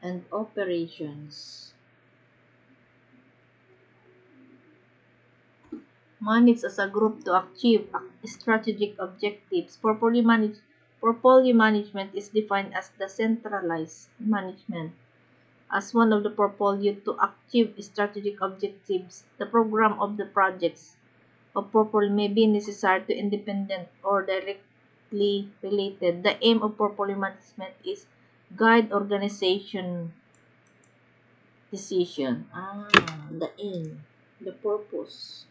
and operations. Manage as a group to achieve strategic objectives. Portfolio, manage, portfolio management is defined as the centralized management as one of the portfolio to achieve strategic objectives. The program of the projects of portfolio may be necessary to independent or directly related. The aim of portfolio management is guide organization decision. Ah, the aim, the purpose,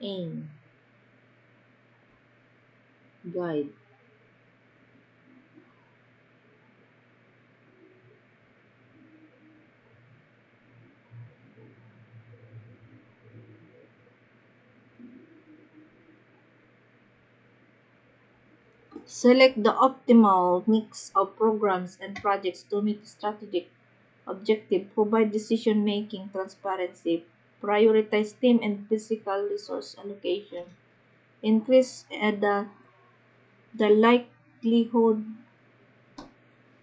aim, guide. Select the optimal mix of programs and projects to meet strategic objective, provide decision-making transparency, prioritize team and physical resource allocation, increase uh, the, the likelihood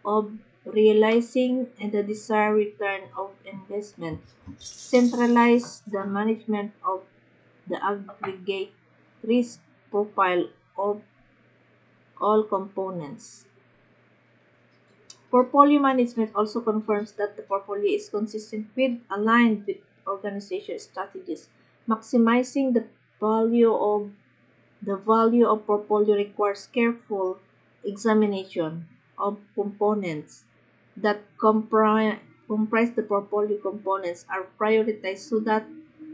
of realizing the desired return of investment, centralize the management of the aggregate risk profile of all components. Portfolio management also confirms that the portfolio is consistent with, aligned with organization strategies. Maximizing the value of the value of portfolio requires careful examination of components that comprise comprise the portfolio components are prioritized so that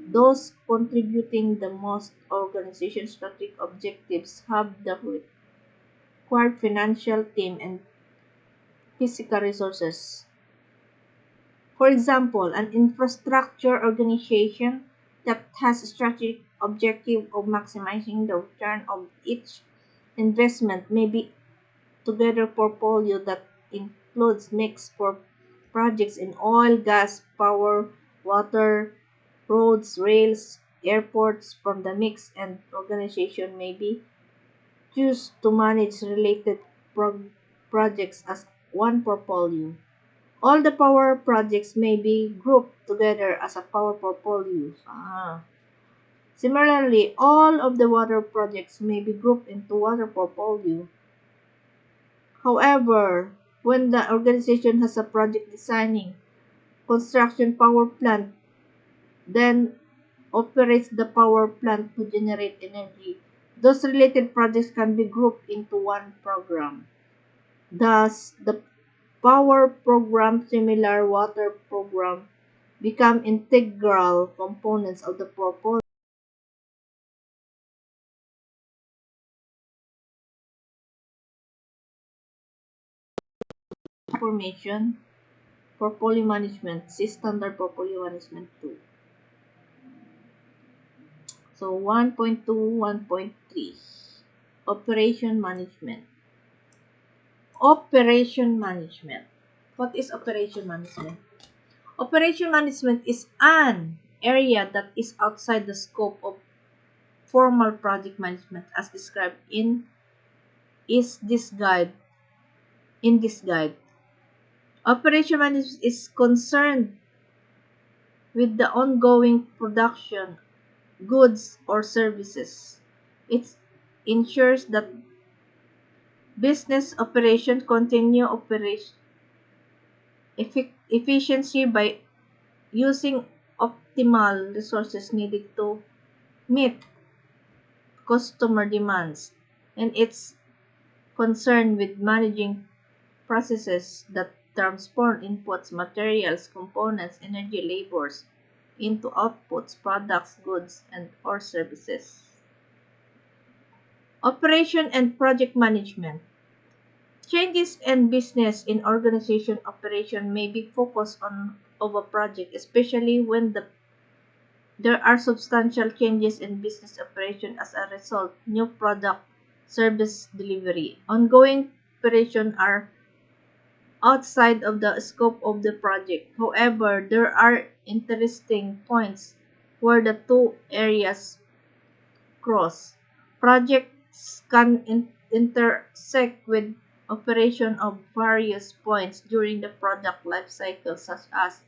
those contributing the most organization strategic objectives have the required financial team and physical resources. For example, an infrastructure organization that has a strategic objective of maximizing the return of each investment may be together portfolio that includes mix for projects in oil, gas, power, water, roads, rails, airports from the mix and organization may be choose to manage related pro- projects as one portfolio. All the power projects may be grouped together as a power portfolio. Ah. Similarly, all of the water projects may be grouped into water portfolio. However, when the organization has a project designing construction power plant, then operates the power plant to generate energy. Those related projects can be grouped into one program. Thus, the power program, similar water program, become integral components of the portfolio. Information, portfolio management, see standard portfolio management 2. So 1.2, 1.3, operation management. Operation management. What is operation management? Operation management is an area that is outside the scope of formal project management as described in is this guide in this guide. Operation management is concerned with the ongoing production goods or services. It ensures that business operation continue operation effic- efficiency by using optimal resources needed to meet customer demands and it's concerned with managing processes that transform inputs, materials, components, energy, labors into outputs, products, goods, and or services. Operation and project management. Changes in business in organization operation may be focused on of a project, especially when the there are substantial changes in business operation as a result, new product, service delivery. Ongoing operation are outside of the scope of the project. However, there are interesting points where the two areas cross. Projects can in- intersect with operation of various points during the product life cycle such as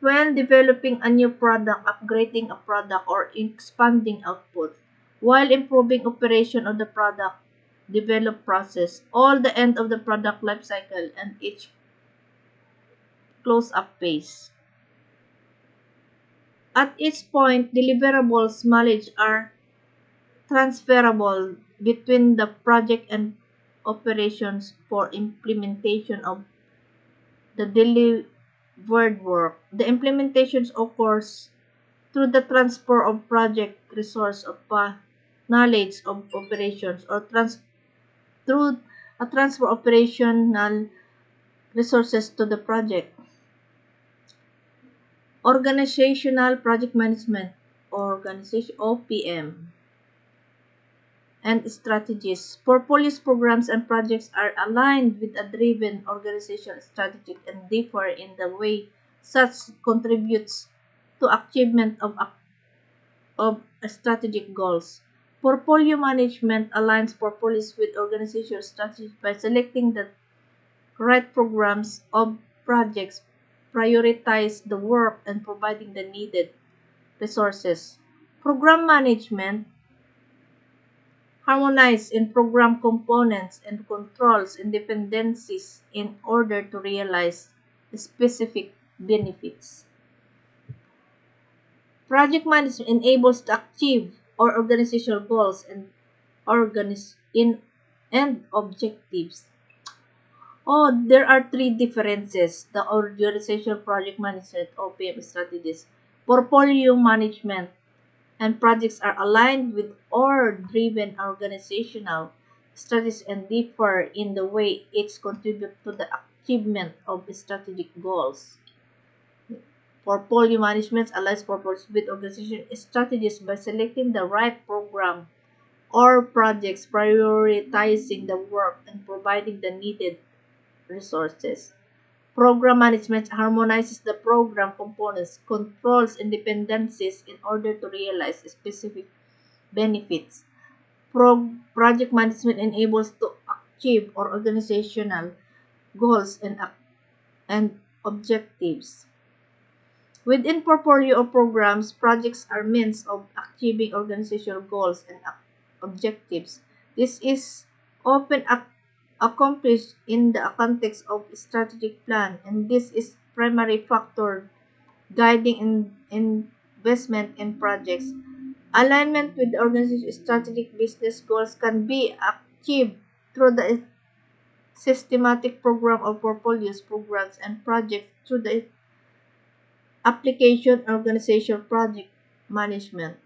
when developing a new product, upgrading a product, or expanding output, while improving operation of the product develop process, all the end of the product life cycle and each close-up phase. At each point, deliverables knowledge are transferable between the project and operations for implementation of the delivered work. The implementations occurs through the transfer of project resource of uh, knowledge of operations or trans through a transfer operational resources to the project. Organizational project management, organization OPM, and strategies. Portfolios, programs, and projects are aligned with a driven organizational strategy and differ in the way such contributes to achievement of, of strategic goals. Portfolio management aligns portfolios with organizational strategies by selecting the right programs of projects, prioritize the work, and providing the needed resources. Program management harmonize in program components and controls and dependencies in order to realize specific benefits. Project management enables to achieve our organizational goals and organis in and objectives. Oh, there are three differences. The organizational project management OPM strategies, portfolio management, and projects are aligned with or driven organizational strategies and differ in the way each contribute to the achievement of strategic goals. Portfolio management aligns purpose with organization strategies by selecting the right program or projects, prioritizing the work, and providing the needed resources. Program management harmonizes the program components, controls, and dependencies in order to realize specific benefits. Pro- project management enables to achieve or organizational goals and, and objectives. Within portfolio of programs, projects are means of achieving organizational goals and objectives. This is often ac- accomplished in the context of strategic plan, and this is primary factor guiding in, investment in projects. Alignment with the organization's strategic business goals can be achieved through the systematic program of portfolios, programs, and projects through the application organization project management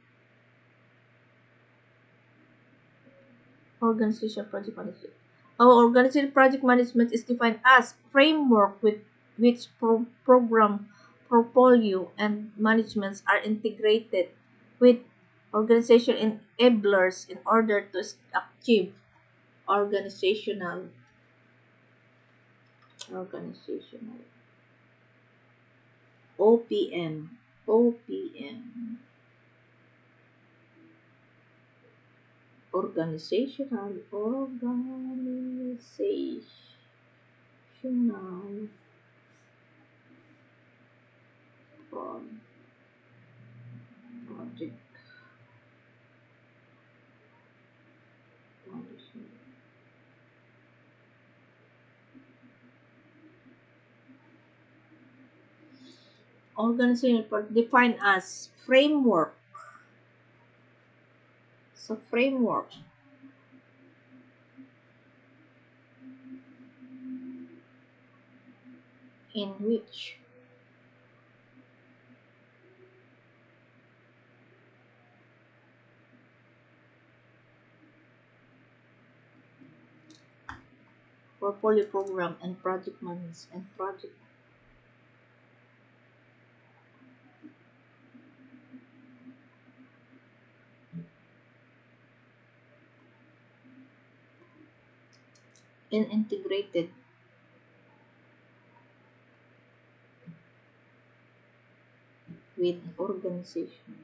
organization project management our organization project management is defined as framework with which pro- program portfolio and managements are integrated with organization enablers in order to achieve organizational organizational OPM, OPM, organizational, organizational project management. Organizational defined as framework. So framework. In which portfolio program and project management and project and integrated with organization.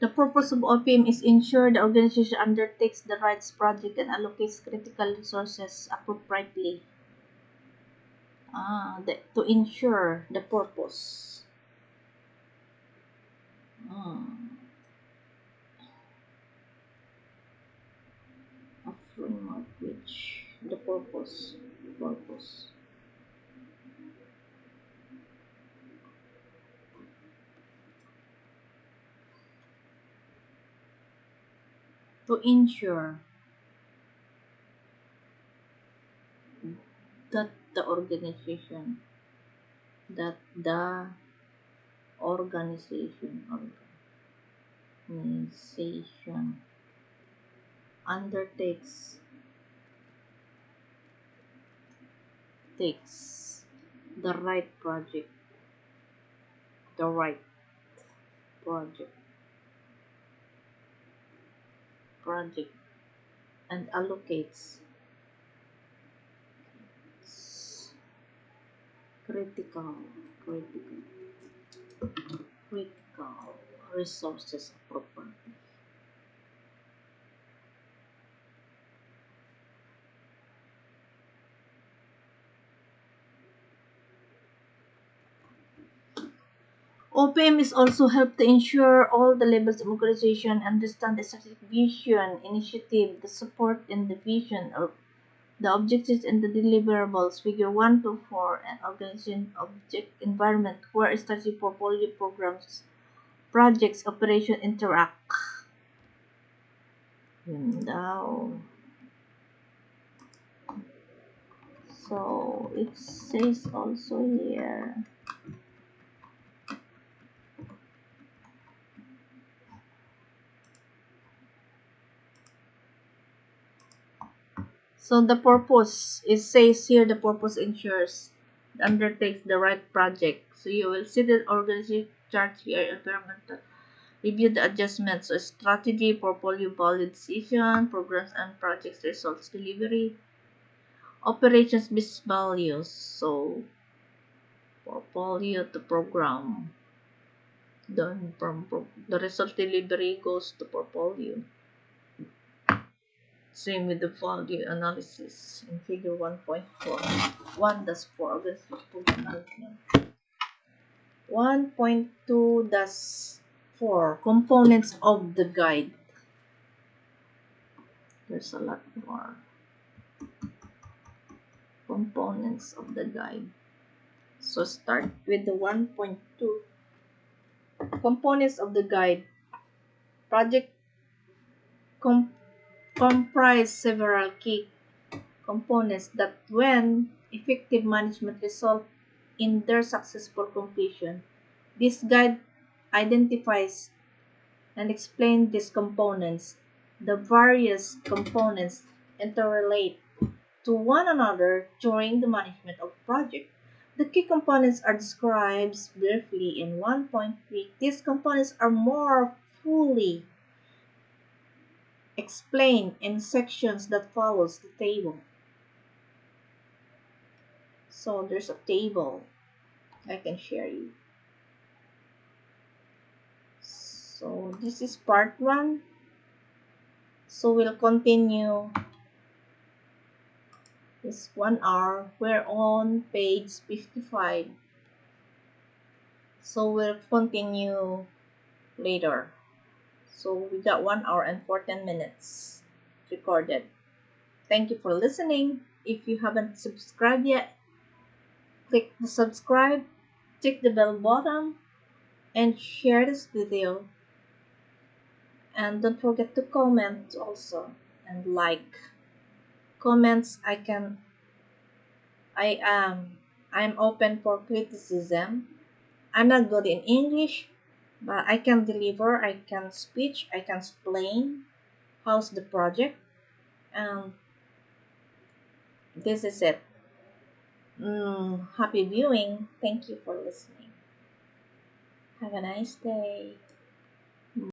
The purpose of OPM is ensure the organization undertakes the rights project and allocates critical resources appropriately. Ah, the, to ensure the purpose. Ah. A framework which the purpose purpose. To ensure that the organization that the organization organization undertakes takes the right project the right project project and allocates critical critical critical resources appropriately. OPM is also helped to ensure all the levels of organization understand the strategic vision, initiative, the support and the vision of the objectives and the deliverables. Figure 1 to 4 and organization object environment where strategic portfolio programs, projects, operation interact. Daw. So it says also here So the purpose it says here the purpose ensures undertakes the right project. So you will see the organization chart here environmental review the adjustments so strategy, portfolio decision, programs and projects results delivery, operations business values. So portfolio to program. Then from the result delivery goes to portfolio. Same with the value analysis in figure 1.4. 1 dash 4 organization program management. 1.2 dash 4 components of the guide. There's a lot more components of the guide. So start with the 1.2 components of the guide. Project com- comprise several key components that when effective management result in their successful completion. This guide identifies and explains these components. The various components interrelate to one another during the management of project. The key components are described briefly in 1.3. These components are more fully explained in sections that follows the table. So there's a table I can share you. So this is part 1. So we'll continue this 1 hour. We're on page 55. So we'll continue later. So we got 1 hour and 14 minutes recorded. Thank you for listening. If you haven't subscribed yet, click the subscribe, tick the bell button, and share this video. And don't forget to comment also and like. Comments I can I am I'm open for criticism. I'm not good in English, but I can deliver, I can speech, I can explain how's the project. And this is it. Mm, happy viewing. Thank you for listening. Have a nice day.